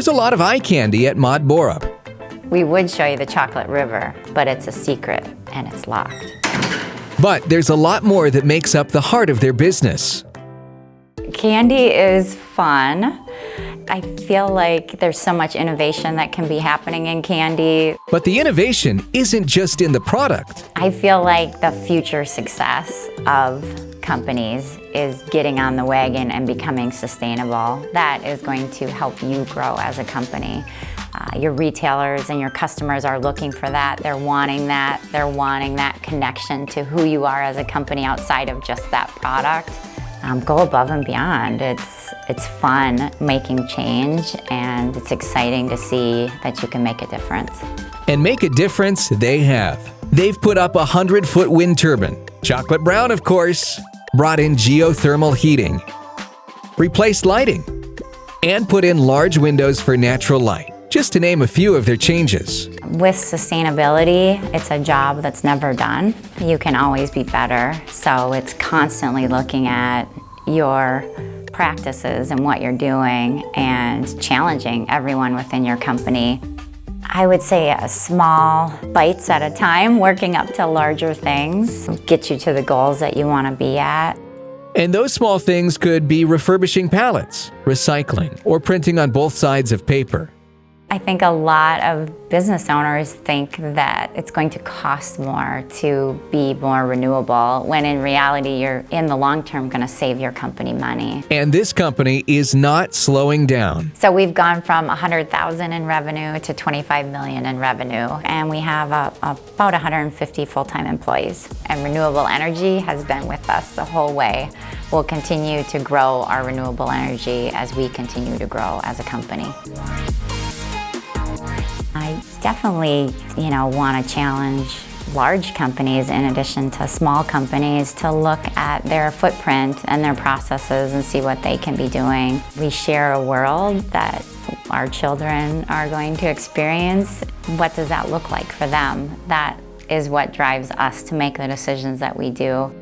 There's a lot of eye candy at Maud Borup. We would show you the chocolate river, but it's a secret and it's locked. But there's a lot more that makes up the heart of their business. Candy is fun. I feel like there's so much innovation that can be happening in candy. But the innovation isn't just in the product. I feel like the future success of companies is getting on the wagon and becoming sustainable. That is going to help you grow as a company. Uh, your retailers and your customers are looking for that. They're wanting that. They're wanting that connection to who you are as a company outside of just that product. Um, go above and beyond. It's, it's fun making change and it's exciting to see that you can make a difference. And make a difference they have. They've put up a 100-foot wind turbine, chocolate brown of course, brought in geothermal heating, replaced lighting, and put in large windows for natural light just to name a few of their changes. With sustainability, it's a job that's never done. You can always be better, so it's constantly looking at your practices and what you're doing and challenging everyone within your company. I would say small bites at a time, working up to larger things, get you to the goals that you want to be at. And those small things could be refurbishing pallets, recycling, or printing on both sides of paper. I think a lot of business owners think that it's going to cost more to be more renewable, when in reality, you're in the long term going to save your company money. And this company is not slowing down. So we've gone from 100,000 in revenue to 25 million in revenue, and we have uh, a, about 150 full-time employees. And renewable energy has been with us the whole way. We'll continue to grow our renewable energy as we continue to grow as a company. I definitely, you know, want to challenge large companies in addition to small companies to look at their footprint and their processes and see what they can be doing. We share a world that our children are going to experience. What does that look like for them? That is what drives us to make the decisions that we do.